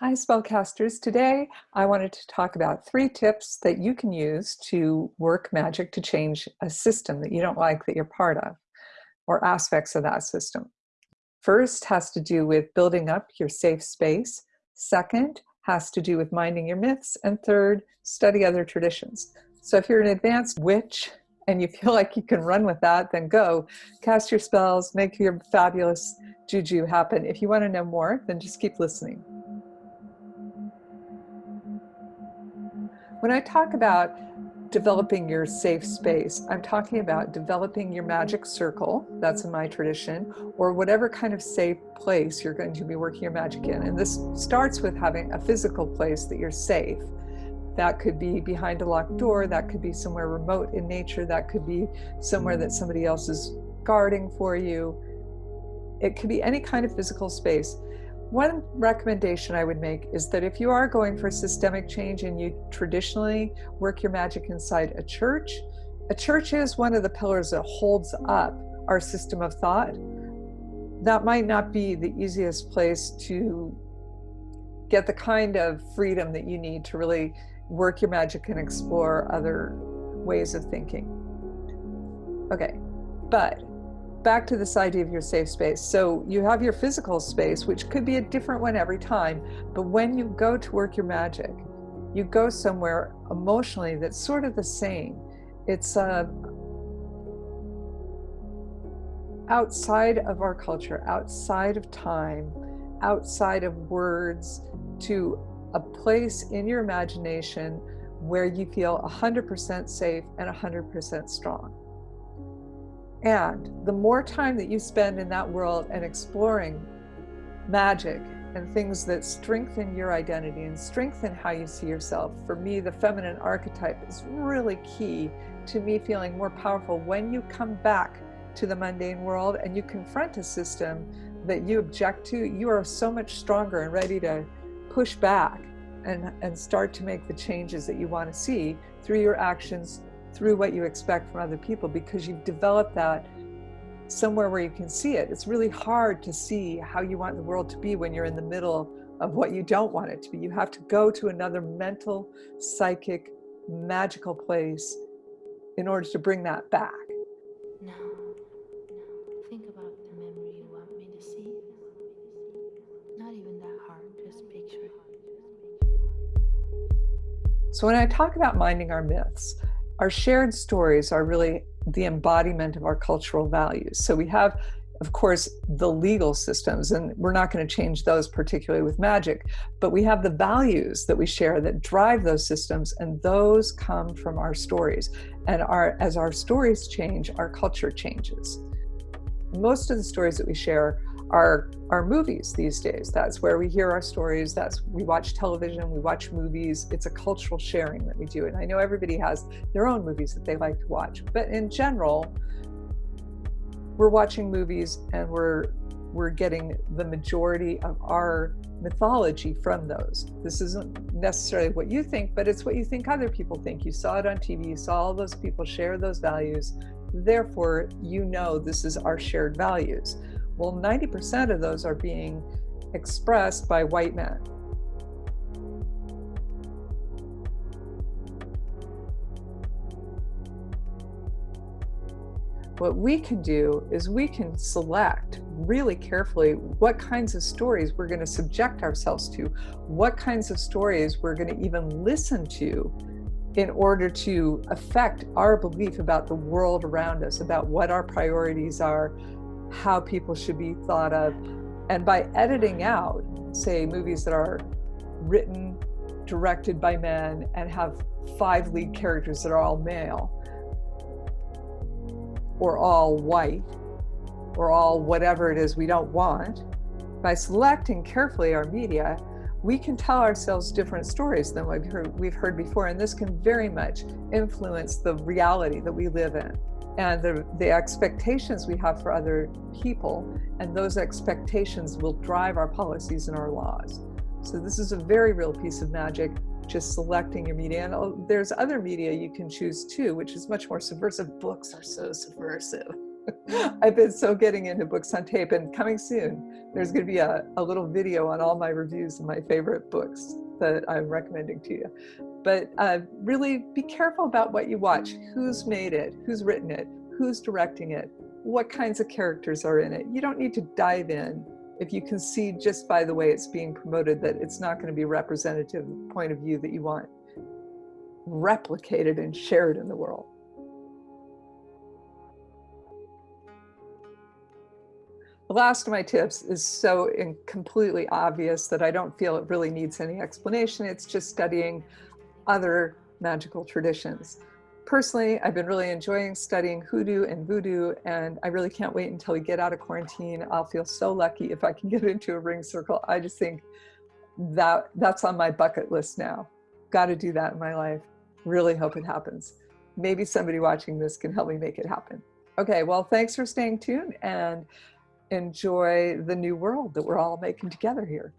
Hi spellcasters. Today I wanted to talk about three tips that you can use to work magic to change a system that you don't like that you're part of or aspects of that system. First has to do with building up your safe space. Second has to do with minding your myths. And third, study other traditions. So if you're an advanced witch and you feel like you can run with that, then go cast your spells, make your fabulous juju happen. If you want to know more, then just keep listening. When I talk about developing your safe space, I'm talking about developing your magic circle, that's in my tradition, or whatever kind of safe place you're going to be working your magic in. And this starts with having a physical place that you're safe. That could be behind a locked door, that could be somewhere remote in nature, that could be somewhere that somebody else is guarding for you. It could be any kind of physical space. One recommendation I would make is that if you are going for systemic change and you traditionally work your magic inside a church, a church is one of the pillars that holds up our system of thought. That might not be the easiest place to get the kind of freedom that you need to really work your magic and explore other ways of thinking. Okay, but back to this idea of your safe space. So you have your physical space, which could be a different one every time. But when you go to work your magic, you go somewhere emotionally that's sort of the same. It's uh, outside of our culture, outside of time, outside of words, to a place in your imagination where you feel 100% safe and 100% strong. And the more time that you spend in that world and exploring magic and things that strengthen your identity and strengthen how you see yourself, for me, the feminine archetype is really key to me feeling more powerful. When you come back to the mundane world and you confront a system that you object to, you are so much stronger and ready to push back and, and start to make the changes that you want to see through your actions, through what you expect from other people because you've developed that somewhere where you can see it. It's really hard to see how you want the world to be when you're in the middle of what you don't want it to be. You have to go to another mental, psychic, magical place in order to bring that back. Now, now, think about the memory you want me to see. Not even that hard, just picture it. So when I talk about minding our myths, our shared stories are really the embodiment of our cultural values. So we have, of course, the legal systems, and we're not going to change those particularly with magic, but we have the values that we share that drive those systems, and those come from our stories. And our, as our stories change, our culture changes. Most of the stories that we share our our movies these days. That's where we hear our stories. That's we watch television, we watch movies. It's a cultural sharing that we do. And I know everybody has their own movies that they like to watch, but in general, we're watching movies and we're we're getting the majority of our mythology from those. This isn't necessarily what you think, but it's what you think other people think. You saw it on TV, you saw all those people share those values. Therefore, you know this is our shared values. Well, 90% of those are being expressed by white men. What we can do is we can select really carefully what kinds of stories we're going to subject ourselves to, what kinds of stories we're going to even listen to in order to affect our belief about the world around us, about what our priorities are, how people should be thought of. And by editing out, say, movies that are written, directed by men, and have five lead characters that are all male, or all white, or all whatever it is we don't want, by selecting carefully our media, we can tell ourselves different stories than we've heard, we've heard before, and this can very much influence the reality that we live in and the, the expectations we have for other people, and those expectations will drive our policies and our laws. So this is a very real piece of magic, just selecting your media. And oh, there's other media you can choose too, which is much more subversive. Books are so subversive. I've been so getting into books on tape and coming soon, there's going to be a, a little video on all my reviews and my favorite books that I'm recommending to you. But uh, really be careful about what you watch. Who's made it? Who's written it? Who's directing it? What kinds of characters are in it? You don't need to dive in if you can see just by the way it's being promoted that it's not going to be representative point of view that you want replicated and shared in the world. The last of my tips is so completely obvious that I don't feel it really needs any explanation. It's just studying other magical traditions. Personally, I've been really enjoying studying hoodoo and voodoo, and I really can't wait until we get out of quarantine. I'll feel so lucky if I can get into a ring circle. I just think that that's on my bucket list now. Got to do that in my life. Really hope it happens. Maybe somebody watching this can help me make it happen. Okay, well, thanks for staying tuned and enjoy the new world that we're all making together here.